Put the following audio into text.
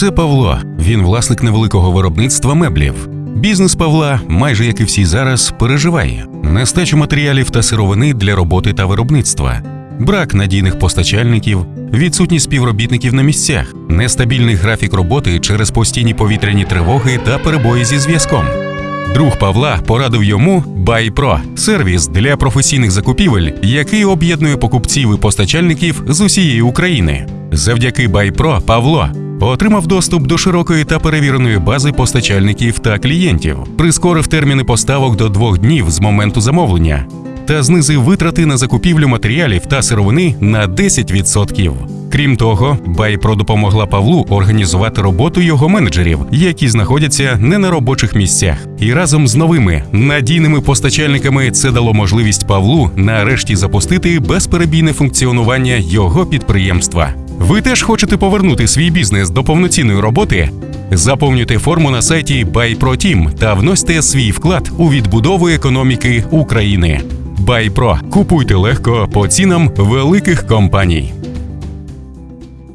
Це Павло. Він власник невеликого виробництва меблів. Бізнес Павла, майже як і всі зараз, переживає нестачу матеріалів та сировини для роботи та виробництва, брак надійних постачальників, відсутність співробітників на місцях, нестабільний графік роботи через постійні повітряні тривоги та перебої зі зв'язком. Друг Павла порадив йому BuyPro – сервіс для професійних закупівель, який об'єднує покупців і постачальників з усієї України. Завдяки BuyPro Павло отримав доступ до широкої та перевіреної бази постачальників та клієнтів, прискорив терміни поставок до двох днів з моменту замовлення та знизив витрати на закупівлю матеріалів та сировини на 10%. Крім того, BuyPro допомогла Павлу організувати роботу його менеджерів, які знаходяться не на робочих місцях. І разом з новими надійними постачальниками це дало можливість Павлу нарешті запустити безперебійне функціонування його підприємства. Ви теж хочете повернути свій бізнес до повноцінної роботи? Заповнюйте форму на сайті BuyProTeam та вносьте свій вклад у відбудову економіки України. BuyPro. Купуйте легко по цінам великих компаній.